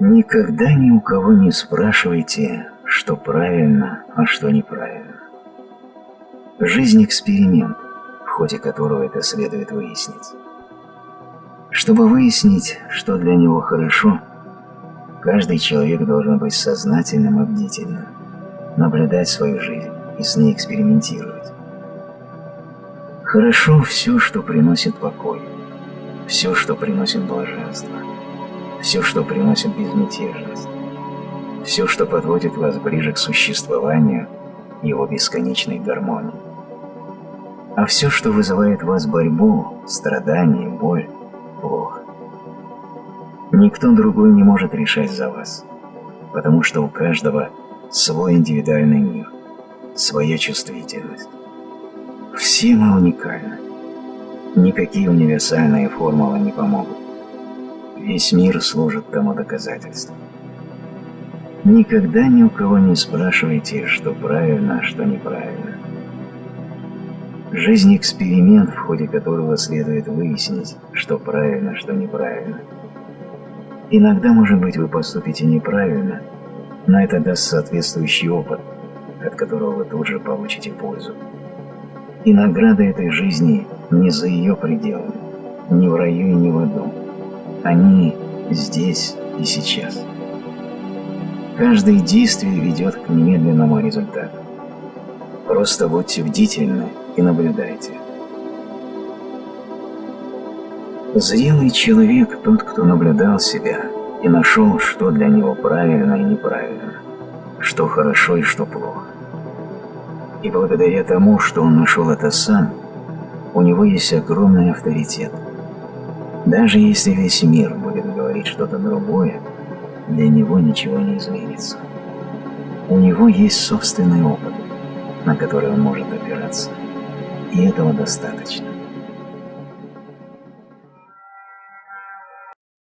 Никогда ни у кого не спрашивайте, что правильно, а что неправильно. Жизнь – эксперимент, в ходе которого это следует выяснить. Чтобы выяснить, что для него хорошо, каждый человек должен быть сознательным и бдительным, наблюдать свою жизнь и с ней экспериментировать. Хорошо все, что приносит покой, все, что приносит блаженство, все, что приносит безмятежность, все, что подводит вас ближе к существованию его бесконечной гармонии. А все, что вызывает в вас борьбу, страдания, боль, плохо. Никто другой не может решать за вас, потому что у каждого свой индивидуальный мир, своя чувствительность. Все мы уникальны. Никакие универсальные формулы не помогут. Весь мир служит тому доказательством. Никогда ни у кого не спрашивайте, что правильно, а что неправильно. Жизнь – эксперимент, в ходе которого следует выяснить, что правильно, что неправильно. Иногда, может быть, вы поступите неправильно, но это даст соответствующий опыт, от которого вы тут же получите пользу. И награда этой жизни не за ее пределами, не в раю и не в аду. Они здесь и сейчас. Каждое действие ведет к немедленному результату. Просто будьте бдительны и наблюдайте. Зрелый человек – тот, кто наблюдал себя и нашел, что для него правильно и неправильно, что хорошо и что плохо. И благодаря тому, что он нашел это сам, у него есть огромный авторитет. Даже если весь мир будет говорить что-то другое, для него ничего не изменится. У него есть собственный опыт, на который он может опираться, и этого достаточно.